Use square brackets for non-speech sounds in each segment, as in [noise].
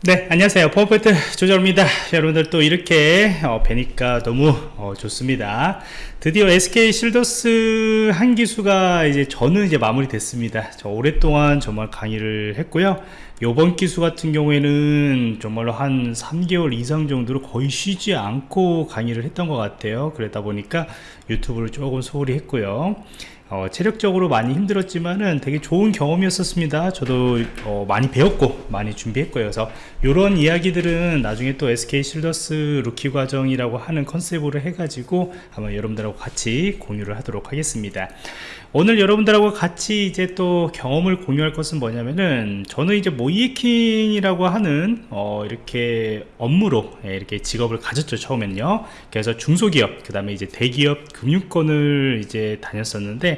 네 안녕하세요. 퍼펙트 조절입니다. 여러분들 또 이렇게 어, 뵈니까 너무 어, 좋습니다. 드디어 SK 실더스 한 기수가 이제 저는 이제 마무리 됐습니다. 저 오랫동안 정말 강의를 했고요. 요번 기수 같은 경우에는 정말로 한 3개월 이상 정도로 거의 쉬지 않고 강의를 했던 것 같아요. 그러다 보니까 유튜브를 조금 소홀히 했고요 어, 체력적으로 많이 힘들었지만은 되게 좋은 경험이었었습니다. 저도 어, 많이 배웠고 많이 준비했고요. 그래서 이런 이야기들은 나중에 또 SK 실더스 루키 과정이라고 하는 컨셉으로 해가지고 한번 여러분들하고 같이 공유를 하도록 하겠습니다. 오늘 여러분들하고 같이 이제 또 경험을 공유할 것은 뭐냐면은 저는 이제 모의해킹이라고 하는 어 이렇게 업무로 예, 이렇게 직업을 가졌죠 처음에는요. 그래서 중소기업 그 다음에 이제 대기업 금융권을 이제 다녔었는데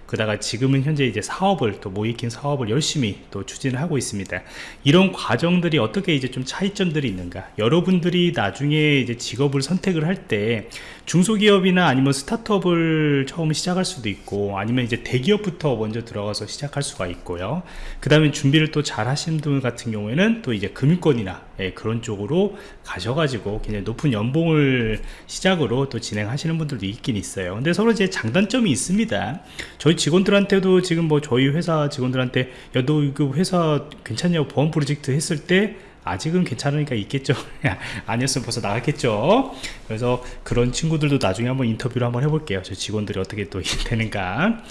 그다가 지금은 현재 이제 사업을 또 모이킹 사업을 열심히 또 추진을 하고 있습니다. 이런 과정들이 어떻게 이제 좀 차이점들이 있는가? 여러분들이 나중에 이제 직업을 선택을 할 때 중소기업이나 아니면 스타트업을 처음 시작할 수도 있고 아니면 이제 대기업부터 먼저 들어가서 시작할 수가 있고요. 그 다음에 준비를 또 잘 하시는 분 같은 경우에는 또 이제 금융권이나 예, 그런 쪽으로 가셔가지고 굉장히 높은 연봉을 시작으로 또 진행하시는 분들도 있긴 있어요. 근데 서로 이제 장단점이 있습니다. 저희 직원들한테도 지금 뭐 저희 회사 직원들한테 야 너 그 회사 괜찮냐고 보험 프로젝트 했을 때 아직은 괜찮으니까 있겠죠? [laughs] 아니었으면 벌써 나갔겠죠? 그래서 그런 친구들도 나중에 한번 인터뷰를 한번 해볼게요. 저 직원들이 어떻게 또 [laughs] 되는가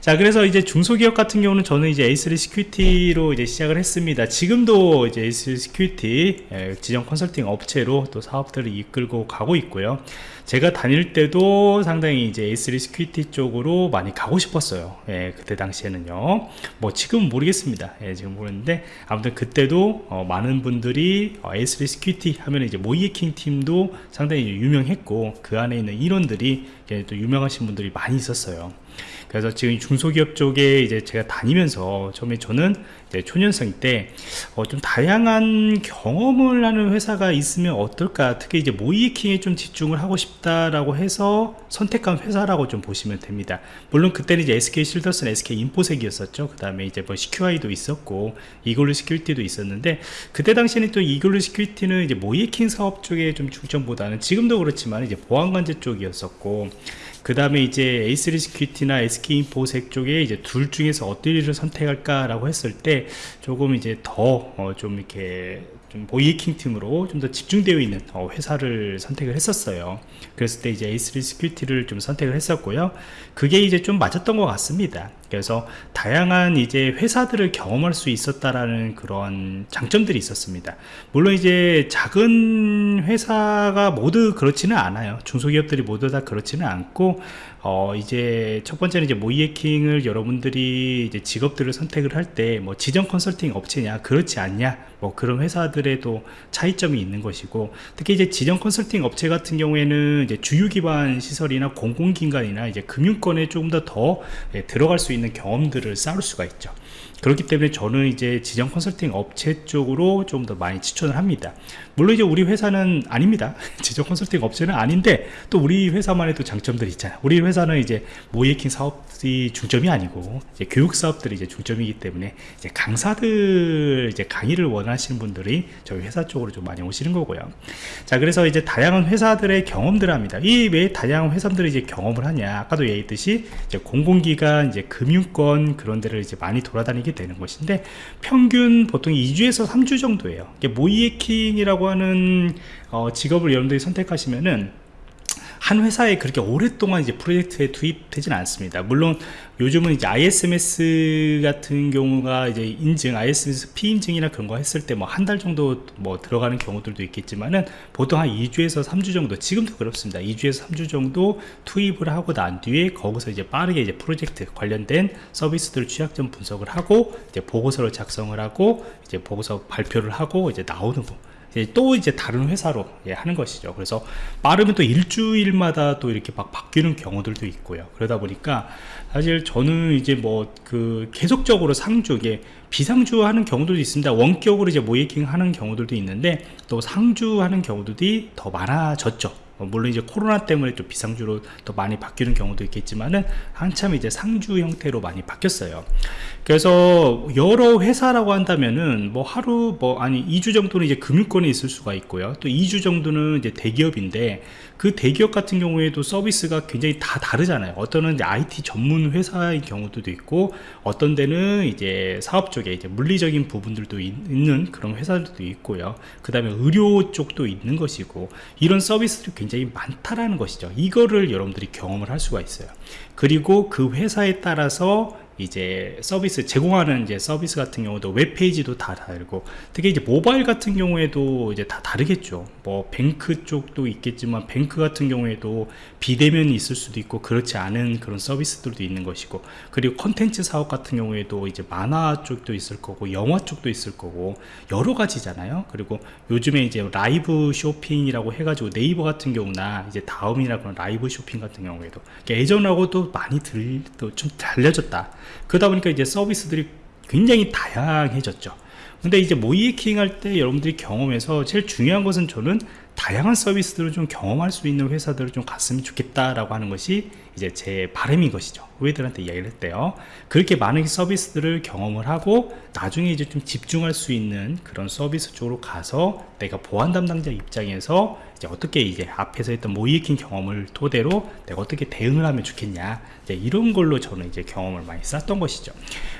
자 그래서 이제 중소기업 같은 경우는 저는 이제 A3 시큐리티로 이제 시작을 했습니다. 지금도 이제 A3 Security 지정 컨설팅 업체로 또 사업들을 이끌고 가고 있고요. 제가 다닐 때도 상당히 이제 A3 Security 쪽으로 많이 가고 싶었어요. 예, 그때 당시에는요. 뭐 지금은 모르겠습니다. 예, 지금 모르는데 아무튼 그때도 어, 많은 분들이 어, A3 Security 하면 이제 모의해킹 팀도 상당히 유명했고 그 안에 있는 인원들이 또 유명하신 분들이 많이 있었어요 그래서 지금 중소기업 쪽에 이제 제가 다니면서 처음에 저는 초년생 때 좀 어 다양한 경험을 하는 회사가 있으면 어떨까? 특히 이제 모의해킹에 좀 집중을 하고 싶다라고 해서 선택한 회사라고 좀 보시면 됩니다. 물론 그때는 이제 SK 쉴더스는 SK Infosec이었었죠. 그 다음에 이제 뭐 SECUI도 있었고 이글루 Security도 있었는데 그때 당시에는 또 이글루 Security는 이제 모의해킹 사업 쪽에 좀 중점보다는 지금도 그렇지만 이제 보안관제 쪽이었었고 그 다음에 이제 A3 시큐리티나 SK 보색 쪽에 이제 둘 중에서 어떤 일을 선택할까 라고 했을 때 조금 이제 더 좀 어 이렇게 좀 모의해킹 팀으로 좀 더 집중되어 있는 어 회사를 선택을 했었어요. 그랬을 때 이제 A3 시큐리티를 좀 선택을 했었고요. 그게 이제 좀 맞았던 것 같습니다. 그래서 다양한 이제 회사들을 경험할 수 있었다라는 그런 장점들이 있었습니다. 물론 이제 작은 회사가 모두 그렇지는 않아요. 중소기업들이 모두 다 그렇지는 않고 어 이제 첫 번째는 이제 모의해킹을 여러분들이 이제 직업들을 선택을 할 때 뭐 지정 컨설팅 업체냐 그렇지 않냐 뭐 그런 회사들에도 차이점이 있는 것이고 특히 이제 지정 컨설팅 업체 같은 경우에는 이제 주유 기반 시설이나 공공기관이나 이제 금융권에 조금 더더 들어갈 수 있는 경험들을 쌓을 수가 있죠 그렇기 때문에 저는 이제 지정 컨설팅 업체 쪽으로 좀 더 많이 추천을 합니다. 물론 이제 우리 회사는 아닙니다. [laughs] 지정 컨설팅 업체는 아닌데 또 우리 회사만의 또 장점들이 있잖아요. 우리 회사는 이제 모이킹 사업이 중점이 아니고 이제 교육 사업들이 이제 중점이기 때문에 이제 강사들 이제 강의를 원하시는 분들이 저희 회사 쪽으로 좀 많이 오시는 거고요. 자 그래서 이제 다양한 회사들의 경험들을 합니다. 이 왜 다양한 회사들이 이제 경험을 하냐. 아까도 얘기했듯이 이제 공공기관 이제 금융권 그런 데를 이제 많이 돌아다니게 하게 되는 것인데 평균 보통 2주에서 3주 정도예요. 모이에킹이라고 하는 어, 직업을 여러분들이 선택하시면은 한 회사에 그렇게 오랫동안 이제 프로젝트에 투입되지는 않습니다. 물론 요즘은 이제 ISMS 같은 경우가 이제 인증, ISMS 피인증이나 그런 거 했을 때 뭐 한 달 정도 뭐 들어가는 경우들도 있겠지만은 보통 한 2주에서 3주 정도, 지금도 그렇습니다. 2주에서 3주 정도 투입을 하고 난 뒤에 거기서 이제 빠르게 이제 프로젝트 관련된 서비스들 취약점 분석을 하고 이제 보고서를 작성을 하고 이제 보고서 발표를 하고 이제 나오는 거. 또 이제 다른 회사로 예, 하는 것이죠. 그래서 빠르면 또 일주일마다 또 이렇게 막 바뀌는 경우들도 있고요. 그러다 보니까 사실 저는 이제 뭐 그 계속적으로 상주에 비상주 하는 경우들도 있습니다. 원격으로 이제 모이킹 하는 경우들도 있는데 또 상주 하는 경우들이 더 많아졌죠. 어, 물론 이제 코로나 때문에 좀 비상주로 더 많이 바뀌는 경우도 있겠지만은 한참 이제 상주 형태로 많이 바뀌었어요. 그래서 여러 회사라고 한다면은 뭐 하루 뭐 아니 2주 정도는 이제 금융권에 있을 수가 있고요. 또 2주 정도는 이제 대기업인데 그 대기업 같은 경우에도 서비스가 굉장히 다 다르잖아요. 어떤은 이제 IT 전문 회사인 경우도 있고 어떤 데는 이제 사업 쪽에 이제 물리적인 부분들도 있는 그런 회사들도 있고요. 그 다음에 의료 쪽도 있는 것이고 이런 서비스들이 굉장히 많다라는 것이죠. 이거를 여러분들이 경험을 할 수가 있어요. 그리고 그 회사에 따라서 이제 서비스 제공하는 이제 서비스 같은 경우도 웹페이지도 다 다르고 특히 이제 모바일 같은 경우에도 이제 다 다르겠죠. 뭐 뱅크 쪽도 있겠지만 뱅크 같은 경우에도 비대면이 있을 수도 있고 그렇지 않은 그런 서비스들도 있는 것이고 그리고 컨텐츠 사업 같은 경우에도 이제 만화 쪽도 있을 거고 영화 쪽도 있을 거고 여러 가지잖아요. 그리고 요즘에 이제 라이브 쇼핑이라고 해가지고 네이버 같은 경우나 이제 다음이나 그런 라이브 쇼핑 같은 경우에도 예전하고도 많이 들, 좀 달려졌다 그러다 보니까 이제 서비스들이 굉장히 다양해졌죠. 근데 이제 모이에킹 할 때 여러분들이 경험해서 제일 중요한 것은 저는 다양한 서비스들을 좀 경험할 수 있는 회사들을 좀 갔으면 좋겠다라고 하는 것이 이제 제 바람인 것이죠. 후배들한테 이야기를 했대요. 그렇게 많은 서비스들을 경험을 하고 나중에 이제 좀 집중할 수 있는 그런 서비스 쪽으로 가서 내가 보안 담당자 입장에서 이제 어떻게 이제 앞에서 했던 모이에킹 경험을 토대로 내가 어떻게 대응을 하면 좋겠냐. 이제 이런 걸로 저는 이제 경험을 많이 쌓았던 것이죠.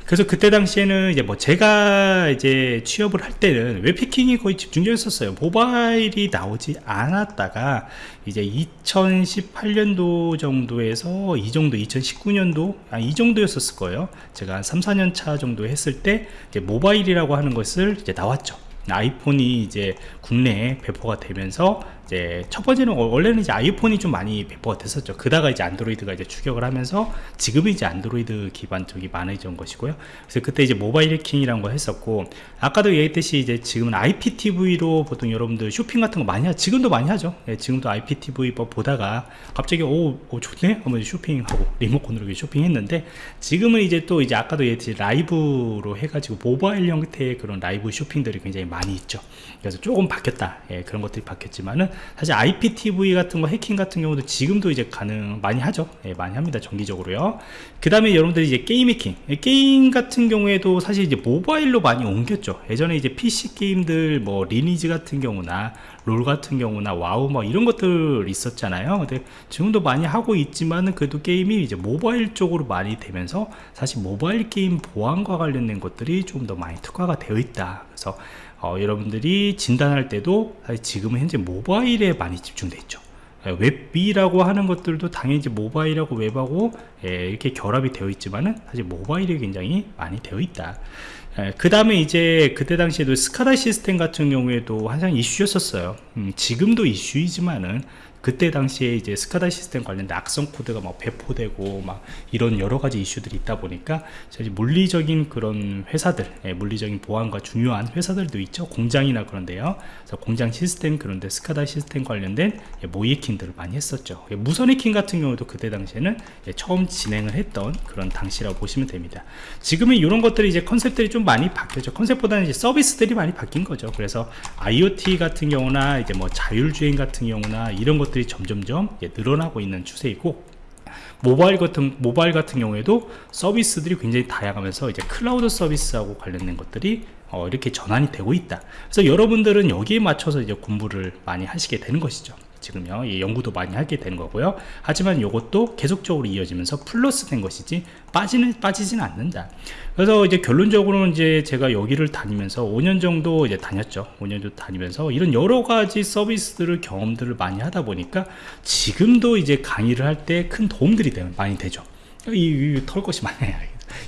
그래서 그때 당시에는 이제 뭐 제가 이제 취업을 할 때는 웹패킹이 거의 집중적이었어요? 모바일이 나오지 않았다가 이제 2018년도 정도에서 이 정도 2019년도 아, 이 정도였었을 거예요. 제가 한 3, 4년 차 정도 했을 때 모바일이라고 하는 것을 이제 나왔죠. 아이폰이 이제 국내에 배포가 되면서 이제 첫 번째는 원래는 이제 아이폰이 좀 많이 배포가 됐었죠. 그다가 이제 안드로이드가 이제 추격을 하면서 지금은 이제 안드로이드 기반 쪽이 많아진 것이고요. 그래서 그때 이제 모바일 해킹이라는 걸 했었고 아까도 얘기했듯이 이제 지금은 IPTV로 보통 여러분들 쇼핑 같은 거 많이 하 지금도 많이 하죠. 예, 지금도 IPTV 뭐 보다가 갑자기 오, 오 좋네 하면 쇼핑하고 리모컨으로 쇼핑했는데 지금은 이제 또 이제 아까도 얘기했듯이 라이브로 해가지고 모바일 형태의 그런 라이브 쇼핑들이 굉장히 많이 있죠. 그래서 조금 바뀌었다. 예, 그런 것들이 바뀌었지만은 사실 IPTV 같은 거 해킹 같은 경우도 지금도 이제 가능 많이 하죠. 예, 많이 합니다 정기적으로요. 그 다음에 여러분들이 이제 게임 해킹. 예, 게임 같은 경우에도 사실 이제 모바일로 많이 옮겼죠. 예전에 이제 PC 게임들 뭐 리니지 같은 경우나 롤 같은 경우나 와우 뭐 이런 것들 있었잖아요. 근데 지금도 많이 하고 있지만은 그래도 게임이 이제 모바일 쪽으로 많이 되면서 사실 모바일 게임 보안과 관련된 것들이 좀 더 많이 특화가 되어 있다. 그래서 어, 여러분들이 진단할 때도 지금은 현재 모바일에 많이 집중되어 있죠. 예, WebView라고 하는 것들도 당연히 모바일하고 웹하고 예, 이렇게 결합이 되어 있지만은 사실 모바일이 굉장히 많이 되어 있다. 예, 그 다음에 이제 그때 당시에도 스카다 시스템 같은 경우에도 항상 이슈였었어요. 음, 지금도 이슈이지만은 그때 당시에 이제 스카다 시스템 관련된 악성 코드가 막 배포되고 막 이런 여러 가지 이슈들이 있다 보니까 사실 물리적인 그런 회사들 예, 물리적인 보안과 중요한 회사들도 있죠. 공장이나 그런데요. 그래서 공장 시스템 그런데 스카다 시스템 관련된 예, 모이킹들을 많이 했었죠. 예, 무선 해킹 같은 경우도 그때 당시에는 예, 처음 진행을 했던 그런 당시라고 보시면 됩니다. 지금은 이런 것들이 이제 컨셉들이 좀 많이 바뀌었죠. 컨셉보다는 이제 서비스들이 많이 바뀐 거죠. 그래서 IoT 같은 경우나 이제 뭐 자율주행 같은 경우나 이런 것 것들이 점점점 늘어나고 있는 추세이고 모바일 같은 모바일 같은 경우에도 서비스들이 굉장히 다양하면서 이제 클라우드 서비스하고 관련된 것들이 어, 이렇게 전환이 되고 있다. 그래서 여러분들은 여기에 맞춰서 이제 공부를 많이 하시게 되는 것이죠. 지금요. 예, 연구도 많이 하게 되는 거고요. 하지만 이것도 계속적으로 이어지면서 플러스 된 것이지 빠지는 빠지지는 않는다. 그래서 이제 결론적으로는 이제 제가 여기를 다니면서 5년 정도 이제 다녔죠. 5년 정도 다니면서 이런 여러 가지 서비스들을 경험들을 많이 하다 보니까 지금도 이제 강의를 할 때 큰 도움들이 많이 되죠. 이, 이, 털 것이 많아요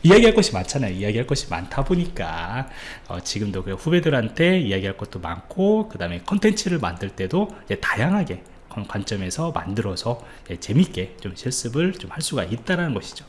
이야기할 것이 많잖아요. 이야기할 것이 많다 보니까. 어, 지금도 그 후배들한테 이야기할 것도 많고 그 다음에 컨텐츠를 만들 때도 다양하게 관점에서 만들어서 예, 재밌게 좀 실습을 좀 할 수가 있다라는 것이죠.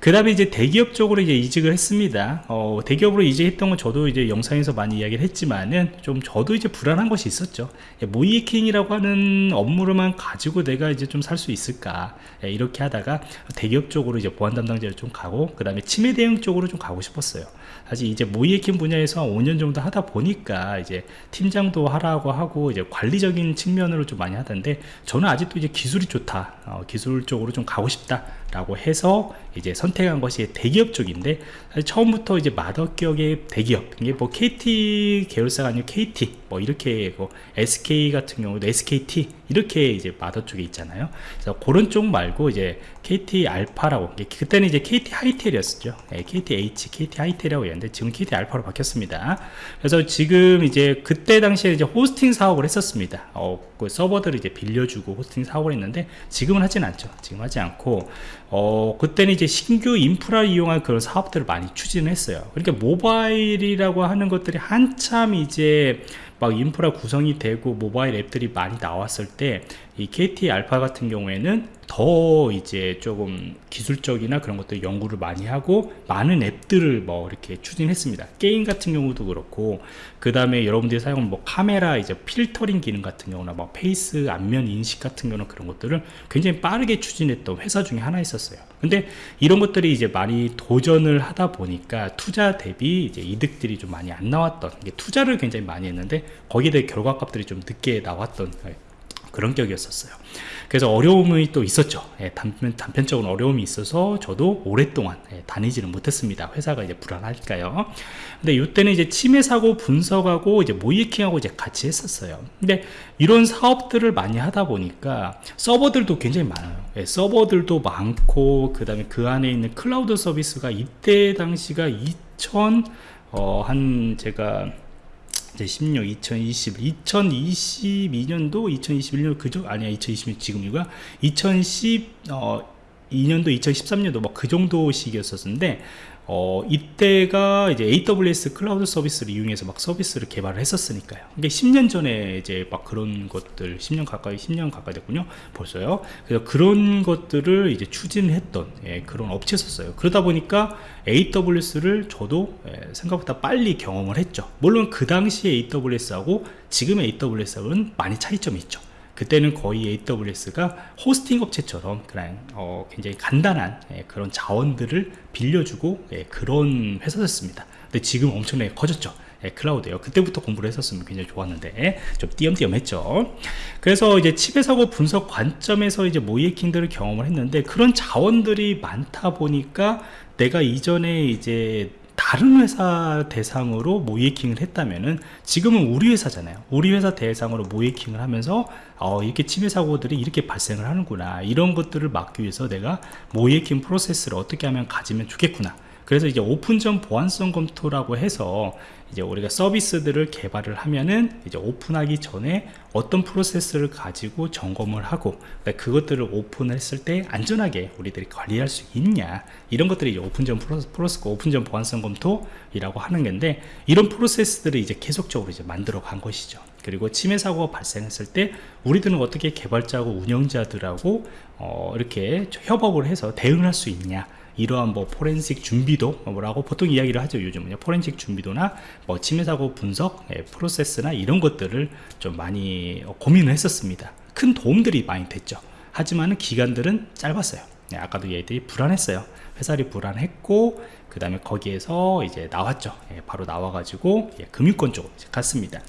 그 다음에 이제 대기업 쪽으로 이제 이직을 했습니다. 어, 대기업으로 이직했던 건 저도 이제 영상에서 많이 이야기를 했지만은 좀 저도 이제 불안한 것이 있었죠. 예, 모이킹이라고 하는 업무로만 가지고 내가 이제 좀 살 수 있을까 예, 이렇게 하다가 대기업 쪽으로 이제 보안 담당자를 좀 가고 그 다음에 치매 대응 쪽으로 좀 가고 싶었어요. 사실 이제 모이에킹 분야에서 한 5년 정도 하다 보니까 이제 팀장도 하라고 하고 이제 관리적인 측면으로 좀 많이 하던데 저는 아직도 이제 기술이 좋다 어, 기술 쪽으로 좀 가고 싶다 라고 해서 이제 선택한 것이 대기업 쪽인데 처음부터 이제 마더격의 대기업 이게 뭐 KT 계열사가 아니고 KT 뭐 이렇게 뭐 SK 같은 경우도 SKT 이렇게 이제 마더 쪽에 있잖아요. 그래서 그런 쪽 말고 이제 KT 알파라고 그때는 이제 KT 하이텔이었죠. 네, KTH, KT 하이텔이라고 했는데 지금 KT 알파로 바뀌었습니다. 그래서 지금 이제 그때 당시에 이제 호스팅 사업을 했었습니다. 어, 그 서버들을 이제 빌려주고 호스팅 사업을 했는데 지금은 하진 않죠. 지금 하지 않고 어, 그때는 이제 신규 인프라 이용한 그런 사업들을 많이 추진했어요. 그러니까 모바일이라고 하는 것들이 한참 이제 막 인프라 구성이 되고 모바일 앱들이 많이 나왔을 때 이 KT 알파 같은 경우에는 더 이제 조금 기술적이나 그런 것들 연구를 많이 하고 많은 앱들을 뭐 이렇게 추진했습니다. 게임 같은 경우도 그렇고 그 다음에 여러분들이 사용하는 뭐 카메라 이제 필터링 기능 같은 경우나 뭐 face 안면 인식 같은 경우는 그런 것들을 굉장히 빠르게 추진했던 회사 중에 하나 있었어요. 근데 이런 것들이 이제 많이 도전을 하다 보니까 투자 대비 이제 이득들이 좀 많이 안 나왔던 투자를 굉장히 많이 했는데 거기에 대해 결과값들이 좀 늦게 나왔던 그런 격이었었어요. 그래서 어려움이 또 있었죠. 예, 단편, 단편적으로 어려움이 있어서 저도 오랫동안 예, 다니지는 못했습니다. 회사가 이제 불안할까요? 근데 이때는 이제 침해 사고 분석하고 이제 모이킹하고 이제 같이 했었어요. 근데 이런 사업들을 많이 하다 보니까 서버들도 굉장히 많아요. 예, 서버들도 많고 그 다음에 그 안에 있는 클라우드 서비스가 이때 당시가 2000 어, 한 제가 이제 16, 2020, 2022년도, 2021년 그죠? 아니야, 2020년 지금이가 2010, 어, 2년도, 2013년도 뭐 그 정도 시기였었는데 어, 이때가 이제 AWS 클라우드 서비스를 이용해서 막 서비스를 개발을 했었으니까요. 이게 10년 전에 이제 막 그런 것들, 10년 가까이, 10년 가까이 됐군요. 벌써요. 그래서 그런 것들을 이제 추진했던 예, 그런 업체였었어요. 그러다 보니까 AWS를 저도 예, 생각보다 빨리 경험을 했죠. 물론 그 당시에 AWS하고 지금의 AWS하고는 많이 차이점이 있죠. 그때는 거의 AWS가 호스팅 업체처럼 그냥 어, 굉장히 간단한 예, 그런 자원들을 빌려주고 예, 그런 회사였습니다. 근데 지금 엄청나게 커졌죠. 예, 클라우드요. 그때부터 공부를 했었으면 굉장히 좋았는데 좀 띄엄띄엄 했죠. 그래서 이제 칩의 사고 분석 관점에서 이제 모이에킹들을 경험을 했는데 그런 자원들이 많다 보니까 내가 이전에 이제 다른 회사 대상으로 모이킹을 했다면은 지금은 우리 회사잖아요. 우리 회사 대상으로 모이킹을 하면서 어, 이렇게 침해 사고들이 이렇게 발생을 하는구나. 이런 것들을 막기 위해서 내가 모이킹 프로세스를 어떻게 하면 가지면 좋겠구나 그래서 이제 오픈전 보안성 검토라고 해서 이제 우리가 서비스들을 개발을 하면은 이제 오픈하기 전에 어떤 프로세스를 가지고 점검을 하고 그러니까 그것들을 오픈을 했을 때 안전하게 우리들이 관리할 수 있냐 이런 것들이 이제 오픈전 프로세스, 프로세스 오픈전 보안성 검토이라고 하는 건데 이런 프로세스들을 이제 계속적으로 이제 만들어 간 것이죠. 그리고 침해 사고가 발생했을 때 우리들은 어떻게 개발자하고 운영자들하고 어, 이렇게 협업을 해서 대응할 수 있냐 이러한 뭐 포렌식 준비도 뭐라고 보통 이야기를 하죠 요즘은 포렌식 준비도나 뭐 침해 사고 분석 예, 프로세스나 이런 것들을 좀 많이 고민을 했었습니다. 큰 도움들이 많이 됐죠. 하지만 기간들은 짧았어요. 네, 아까도 얘들이 불안했어요. 회사리 불안했고 그 다음에 거기에서 이제 나왔죠. 예, 바로 나와가지고 예, 금융권 쪽으로 갔습니다.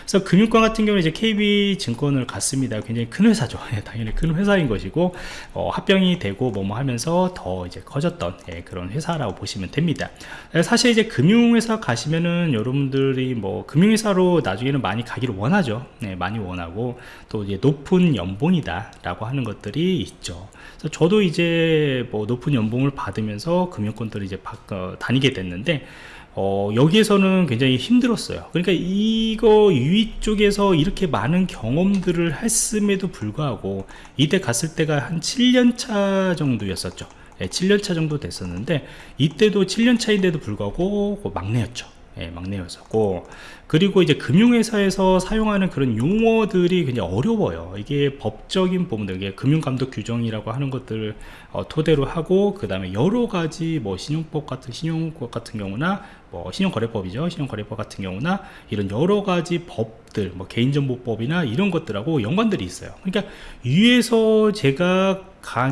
그래서 금융권 같은 경우는 이제 KB증권을 갔습니다. 굉장히 큰 회사죠. [laughs] 예, 당연히 큰 회사인 것이고 어, 합병이 되고 뭐뭐 하면서 더 이제 커졌던 예, 그런 회사라고 보시면 됩니다. 예, 사실 이제 금융회사 가시면은 여러분들이 뭐 금융회사로 나중에는 많이 가기를 원하죠. 네, 많이 원하고 또 이제 높은 연봉이다 라고 하는 것들이 있죠. 그래서 저도 이제 뭐 높은 연봉을 받으면서 금융권들을 이제 바, 어, 다니게 됐는데 어, 여기에서는 굉장히 힘들었어요. 그러니까 이거 유이 쪽에서 이렇게 많은 경험들을 했음에도 불구하고 이때 갔을 때가 한 7년차 정도였었죠. 예, 7년차 정도 됐었는데 이때도 7년차인데도 불구하고 막내였죠 예, 막내였었고 그리고 이제 금융회사에서 사용하는 그런 용어들이 굉장히 어려워요. 이게 법적인 부분들 이게 금융감독 규정이라고 하는 것들 어, 토대로 하고 그 다음에 여러 가지 뭐 신용법 같은 신용법 같은 경우나 뭐 신용거래법이죠. 신용거래법 같은 경우나 이런 여러 가지 법들 뭐 개인정보법이나 이런 것들하고 연관들이 있어요. 그러니까 위에서 제가 가,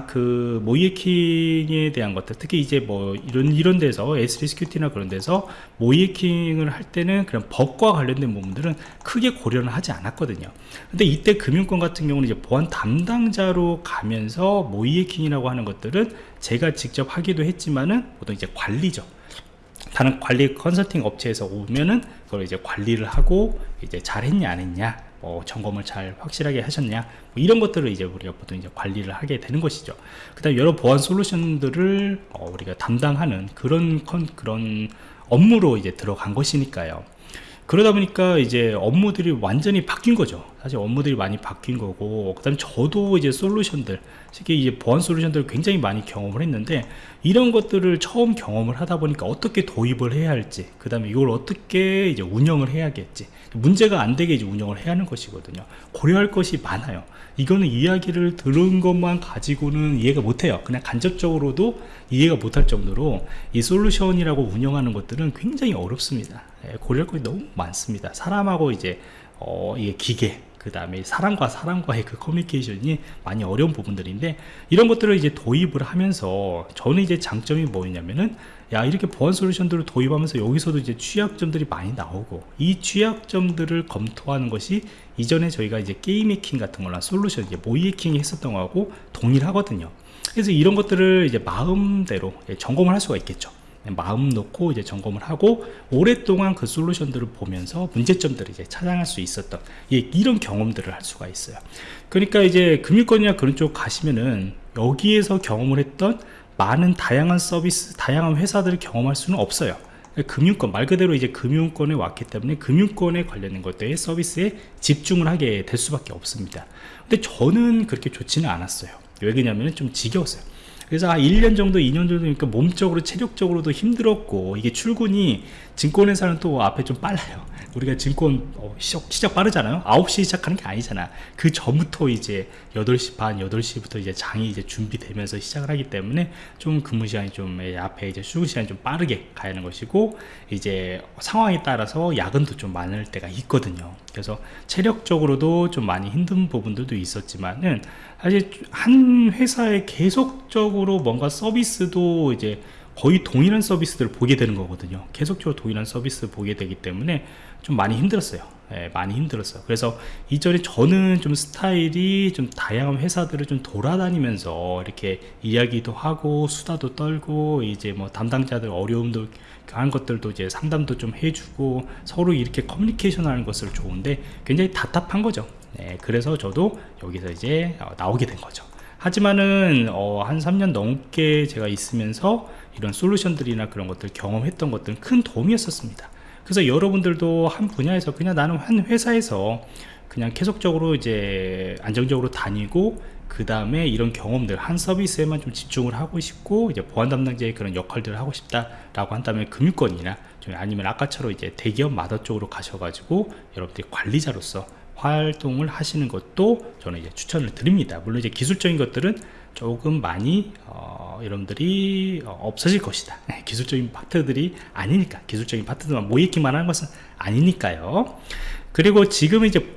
그 모이에킹에 대한 것들 특히 이제 뭐 이런 이런 데서 SDSQT나 그런 데서 모이에킹을 할 때는 그런 법과 관련된 부분들은 크게 고려는 하지 않았거든요. 근데 이때 금융권 같은 경우는 이제 보안 담당자로 가면서 모이에킹이라고 하는 것들은 제가 직접 하기도 했지만은 보통 이제 관리죠. 다른 관리 컨설팅 업체에서 오면은 그걸 이제 관리를 하고 이제 잘했냐 안 했냐 뭐 점검을 잘 확실하게 하셨냐? 뭐 이런 것들을 이제 우리가 보통 이제 관리를 하게 되는 것이죠. 그 다음 여러 보안 솔루션들을 어, 우리가 담당하는 그런 컨, 그런 업무로 이제 들어간 것이니까요 그러다 보니까 이제 업무들이 완전히 바뀐 거죠. 사실 업무들이 많이 바뀐 거고 그 다음에 저도 이제 솔루션들 특히 이제 보안 솔루션들을 굉장히 많이 경험을 했는데 이런 것들을 처음 경험을 하다 보니까 어떻게 도입을 해야 할지 그 다음에 이걸 어떻게 이제 운영을 해야겠지 문제가 안 되게 이제 운영을 해야 하는 것이거든요. 고려할 것이 많아요. 이거는 이야기를 들은 것만 가지고는 이해가 못해요. 그냥 간접적으로도 이해가 못할 정도로 이 솔루션이라고 운영하는 것들은 굉장히 어렵습니다. 예, 고려할 것이 너무 많습니다. 사람하고 이제 어, 이게 기계 그 다음에 사람과 사람과의 그 커뮤니케이션이 많이 어려운 부분들인데 이런 것들을 이제 도입을 하면서 저는 이제 장점이 뭐냐면은 야 이렇게 보안 솔루션들을 도입하면서 여기서도 이제 취약점들이 많이 나오고 이 취약점들을 검토하는 것이 이전에 저희가 이제 게임 해킹 같은 거나 솔루션 이제 모의 해킹이 했었던 거하고 동일하거든요. 그래서 이런 것들을 이제 마음대로 예, 점검을 할 수가 있겠죠 마음 놓고 이제 점검을 하고 오랫동안 그 솔루션들을 보면서 문제점들을 이제 찾아낼 수 있었던 예, 이런 경험들을 할 수가 있어요. 그러니까 이제 금융권이나 그런 쪽 가시면은 여기에서 경험을 했던 많은 다양한 서비스 다양한 회사들을 경험할 수는 없어요. 금융권 말 그대로 이제 금융권에 왔기 때문에 금융권에 관련된 것들의 서비스에 집중을 하게 될 수밖에 없습니다. 근데 저는 그렇게 좋지는 않았어요. 왜 그러냐면 좀 지겨웠어요 그래서 한 1년 정도 2년 정도니까 몸적으로 체력적으로도 힘들었고 이게 출근이 증권회사는 또 앞에 좀 빨라요 우리가 증권 어, 시작, 시작 빠르잖아요. 9시 시작하는 게 아니잖아. 그 전부터 이제 8시 반 8시부터 이제 장이 이제 준비되면서 시작을 하기 때문에 좀 근무 시간이 좀 예, 앞에 이제 출근 시간이 좀 빠르게 가야 하는 것이고 이제 상황에 따라서 야근도 좀 많을 때가 있거든요. 그래서 체력적으로도 좀 많이 힘든 부분들도 있었지만은 사실 한 회사에 계속적으로 뭔가 서비스도 이제 거의 동일한 서비스들을 보게 되는 거거든요. 계속적으로 동일한 서비스를 보게 되기 때문에 좀 많이 힘들었어요. 예, 많이 힘들었어요. 그래서 이전에 저는 좀 스타일이 좀 다양한 회사들을 좀 돌아다니면서 이렇게 이야기도 하고 수다도 떨고 이제 뭐 담당자들 어려움도 한 것들도 이제 상담도 좀 해주고 서로 이렇게 커뮤니케이션 하는 것을 좋은데 굉장히 답답한 거죠. 예, 그래서 저도 여기서 이제 어, 나오게 된 거죠 하지만은 어, 한 3년 넘게 제가 있으면서 이런 솔루션들이나 그런 것들 경험했던 것들은 큰 도움이었었습니다. 그래서 여러분들도 한 분야에서 그냥 나는 한 회사에서 그냥 계속적으로 이제 안정적으로 다니고 그 다음에 이런 경험들 한 서비스에만 좀 집중을 하고 싶고 이제 보안 담당자의 그런 역할들을 하고 싶다라고 한다면 금융권이나 아니면 아까처럼 이제 대기업 마더 쪽으로 가셔가지고 여러분들이 관리자로서 활동을 하시는 것도 저는 이제 추천을 드립니다 물론 이제 기술적인 것들은 조금 많이 어, 여러분들이 어, 없어질 것이다 기술적인 파트들이 아니니까 기술적인 파트들만 모이기만 하는 것은 아니니까요 그리고 지금 이제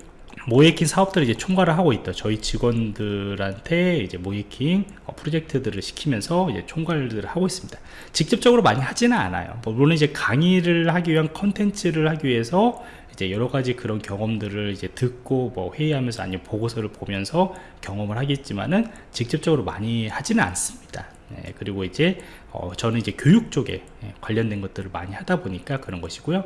모이킹 사업들을 이제 총괄을 하고 있다. 저희 직원들한테 이제 모이킹 어, 프로젝트들을 시키면서 이제 총괄들을 하고 있습니다. 직접적으로 많이 하지는 않아요. 뭐 물론 이제 강의를 하기 위한 컨텐츠를 하기 위해서 이제 여러 가지 그런 경험들을 이제 듣고 뭐 회의하면서 아니면 보고서를 보면서 경험을 하겠지만은 직접적으로 많이 하지는 않습니다. 네, 그리고 이제 어, 저는 이제 교육 쪽에 예, 관련된 것들을 많이 하다 보니까 그런 것이고요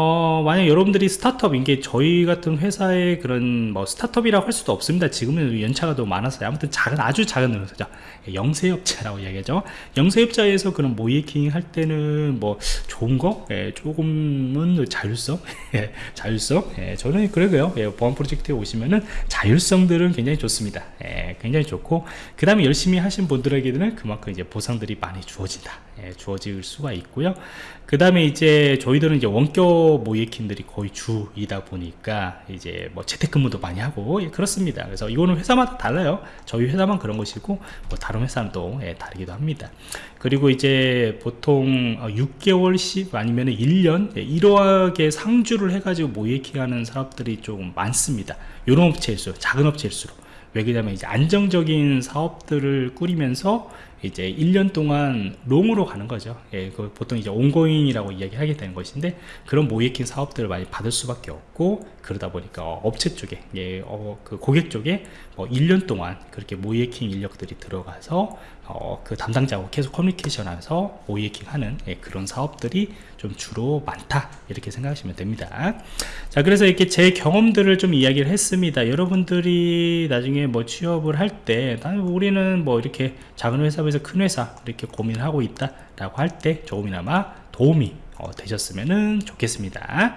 어, 만약 여러분들이 스타트업인 게 저희 같은 회사의 그런 뭐 스타트업이라고 할 수도 없습니다. 지금은 연차가 너무 많아서 아무튼 작은 아주 작은 회사죠. 예, 영세업자라고 이야기하죠. 영세업자에서 그런 모이킹 할 때는 뭐 좋은 거? 예, 조금은 자율성? [laughs] 예, 자율성? 예, 저는 그러고요. 예, 보안 프로젝트에 오시면은 자율성들은 굉장히 좋습니다. 예, 굉장히 좋고 그 다음에 열심히 하신 분들에게는 그만큼 이제 보상들이 많이 주 주어진다. 예, 주어질 수가 있고요. 그 다음에 이제 저희들은 이제 원격 모이킹들이 거의 주이다 보니까 이제 뭐 재택근무도 많이 하고 예, 그렇습니다. 그래서 이거는 회사마다 달라요. 저희 회사만 그런 것이고 뭐 다른 회사는 또 예, 다르기도 합니다. 그리고 이제 보통 6개월 10 아니면 1년 예, 이러하게 상주를 해가지고 모이킹 하는 사업들이 좀 많습니다. 이런 업체일수록 작은 업체일수록 왜 그러냐면 이제 안정적인 사업들을 꾸리면서 이제 1년 동안 롱으로 가는 거죠. 예, 그 보통 이제 온고잉이라고 이야기하게 되는 것인데 그런 모이킹 사업들을 많이 받을 수밖에 없고 그러다 보니까 어, 업체 쪽에 예, 어, 그 고객 쪽에 뭐 1년 동안 그렇게 모이킹 인력들이 들어가서 어, 그 담당자하고 계속 커뮤니케이션하면서 모이킹하는 예, 그런 사업들이 좀 주로 많다 이렇게 생각하시면 됩니다. 자, 그래서 이렇게 제 경험들을 좀 이야기를 했습니다. 여러분들이 나중에 뭐 취업을 할 때, 우리는 뭐 이렇게 작은 회사에서 큰 회사 이렇게 고민을 하고 있다 라고 할 때 조금이나마 도움이 어, 되셨으면 좋겠습니다.